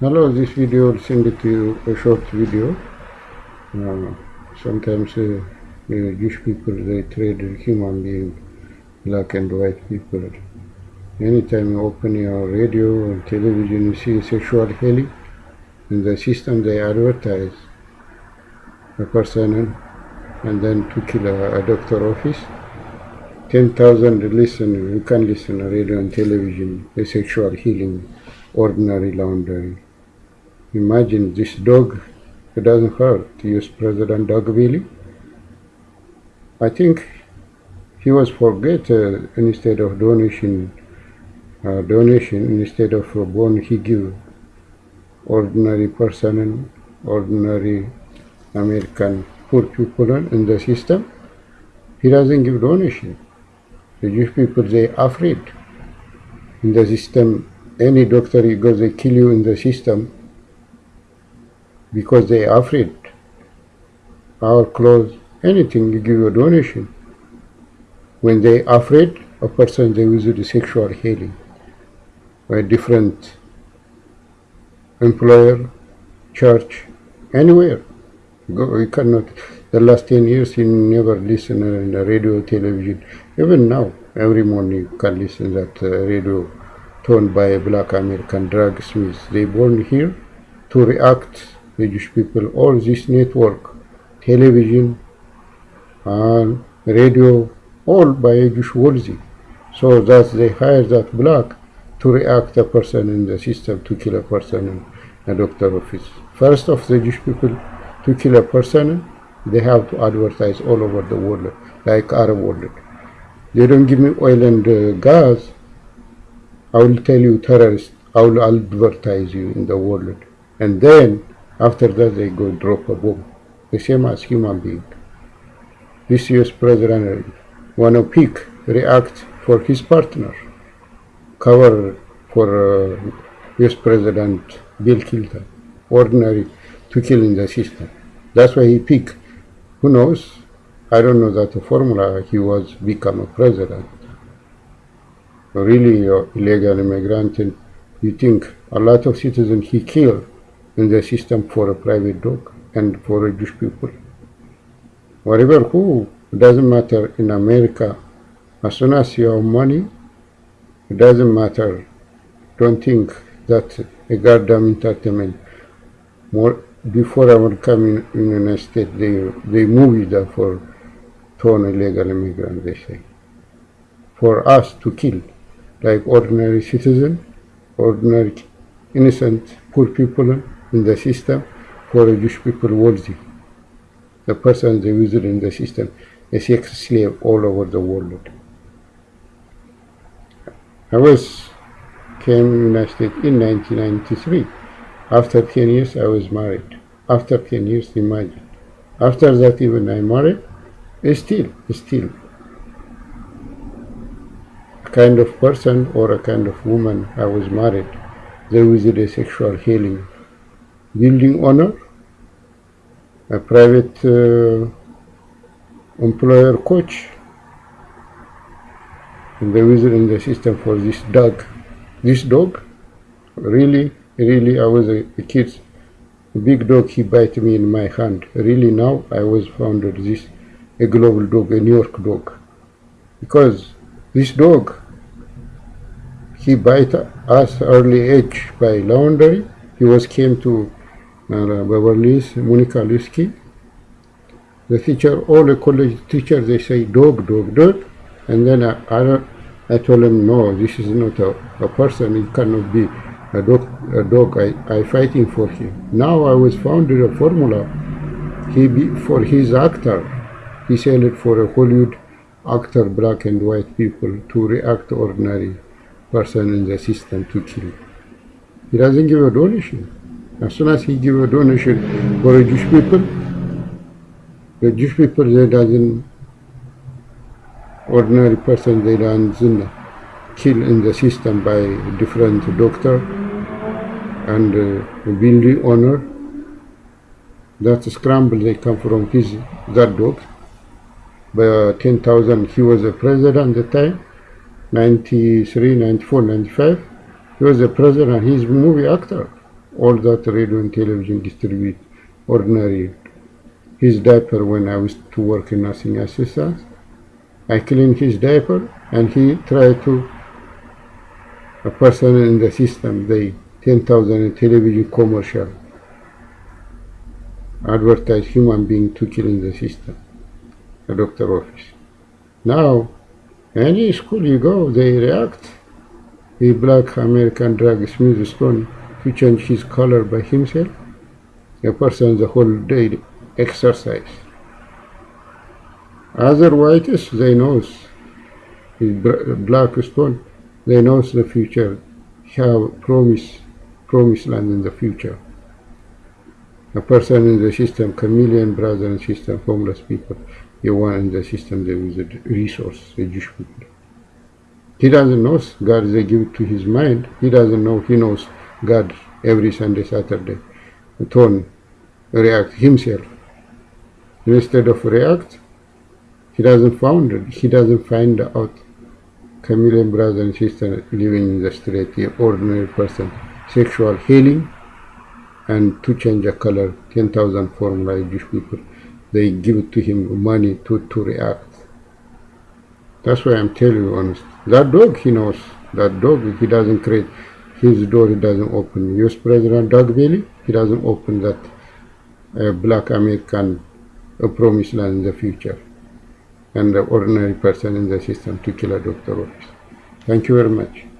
Hello, this video will send you a short video. Uh, sometimes uh, uh, Jewish people they trade human being, black and white people. Anytime you open your radio or television, you see sexual healing. In the system, they advertise a person and then to kill a, a doctor office. 10,000 listen, you can listen to radio and television, the sexual healing, ordinary laundry. Imagine this dog, it doesn't hurt to use President Dogville. I think he was forget uh, instead of donation, uh, donation instead of a bone he give ordinary person, ordinary American poor people in the system. He doesn't give donation. The Jewish people they afraid in the system. Any doctor you go, they kill you in the system because they are afraid. Our clothes, anything you give a donation. When they are afraid, a person they use the sexual healing by different employer, church, anywhere. Go, you cannot. The last ten years you never listen in the radio, television. Even now, every morning you can listen that uh, radio toned by a black American drug smith. They born here to react Jewish people. All this network, television, and radio, all by Jewish wealthy. So that they hire that black to react a person in the system to kill a person in a doctor office. First of the Jewish people to kill a person, they have to advertise all over the world, like Arab world. They don't give me oil and uh, gas. I will tell you terrorist. I will advertise you in the world. And then after that they go drop a bomb. The same as human being. This US president wanna pick, react for his partner. Cover for uh, US President Bill Clinton. Ordinary to kill in the system. That's why he pick. Who knows? I don't know that formula he was become a president. Really, uh, illegal immigrant, and you think a lot of citizens he killed in the system for a private dog and for a Jewish people. Whatever who, it doesn't matter in America. As soon as you have money, it doesn't matter. Don't think that a goddamn entertainment. More before I would come in, the United States, they they moved that for torn illegal immigrant, they say. For us to kill, like ordinary citizen, ordinary innocent poor people in the system, for a Jewish people wealthy. The person they visit in the system, a sex slave all over the world. I was came United States in 1993. After 10 years, I was married. After 10 years, imagine. After that, even I married, still, still, a kind of person or a kind of woman I was married, they visit a sexual healing. Building owner, a private uh, employer coach, and they visit in the system for this dog. This dog, really, really, I was a, a kid. A big dog, he bite me in my hand. Really, now I was founded this a global dog, a New York dog, because this dog, he bite us early age by laundry. He was came to uh, Beverly Monica Lewinsky. The teacher, all the college teachers, they say dog, dog, dog, and then I, I, I told him, no, this is not a, a person. It cannot be a dog. A dog. I, I fighting for him. Now I was founded a formula. He be for his actor. He sell it for a Hollywood actor, black and white people to react ordinary person in the system to kill. He doesn't give a donation. As soon as he give a donation for a Jewish people, the Jewish people they doesn't ordinary person they doesn't kill in the system by different doctor and uh, building honor. That scramble they come from his that dog. By 10,000 he was a president at the time, 93, 94, 95. He was a president, he's a movie actor. All that radio and television distribute ordinary. His diaper when I was to work in nursing assistant. I clean his diaper and he tried to a person in the system they 10,000 television commercial. Advertise human being to kill in the system the doctor office. Now any school you go they react. The black American drag Smith Stone to change his color by himself a person the whole day exercise. Other whites they knows black stone. They knows the future have promise promised land in the future. A person in the system chameleon brother and sister homeless people. The one in the system a resource the Jewish people he doesn't know God they give it to his mind. He doesn't know he knows God every Sunday Saturday tone react himself. Instead of react he doesn't found it. He doesn't find out. Chameleon brother and sister living in the street the ordinary person. Sexual healing and to change a color 10,000 formula Jewish people. They give to him money to, to react. That's why I'm telling you honest. That dog he knows. That dog he doesn't create his door doesn't open US President Doug Bailey he doesn't open that uh, black American uh, promised land in the future and the ordinary person in the system to kill a doctor. Thank you very much.